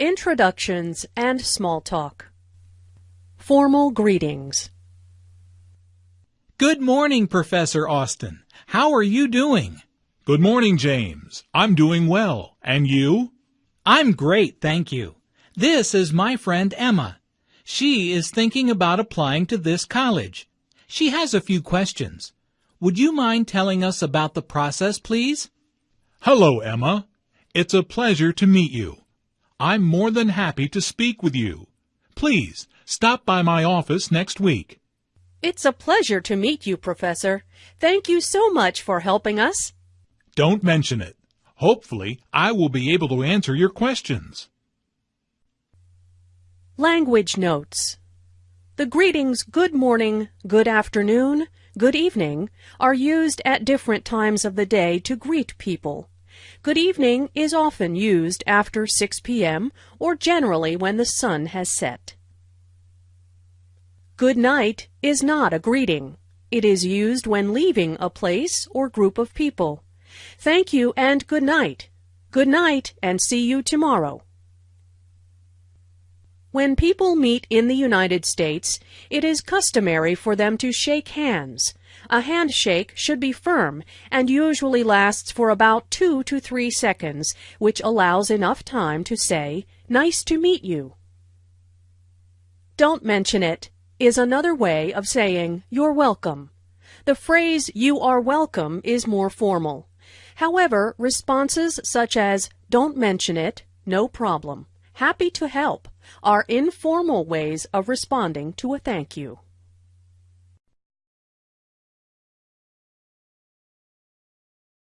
Introductions and Small Talk Formal Greetings Good morning, Professor Austin. How are you doing? Good morning, James. I'm doing well. And you? I'm great, thank you. This is my friend Emma. She is thinking about applying to this college. She has a few questions. Would you mind telling us about the process, please? Hello, Emma. It's a pleasure to meet you. I'm more than happy to speak with you. Please, stop by my office next week. It's a pleasure to meet you, Professor. Thank you so much for helping us. Don't mention it. Hopefully, I will be able to answer your questions. Language Notes The greetings good morning, good afternoon, good evening are used at different times of the day to greet people. Good evening is often used after 6 p.m. or generally when the sun has set. Good night is not a greeting. It is used when leaving a place or group of people. Thank you and good night. Good night and see you tomorrow. When people meet in the United States, it is customary for them to shake hands. A handshake should be firm and usually lasts for about two to three seconds, which allows enough time to say, Nice to meet you. Don't mention it is another way of saying you're welcome. The phrase you are welcome is more formal. However, responses such as don't mention it, no problem, happy to help are informal ways of responding to a thank you.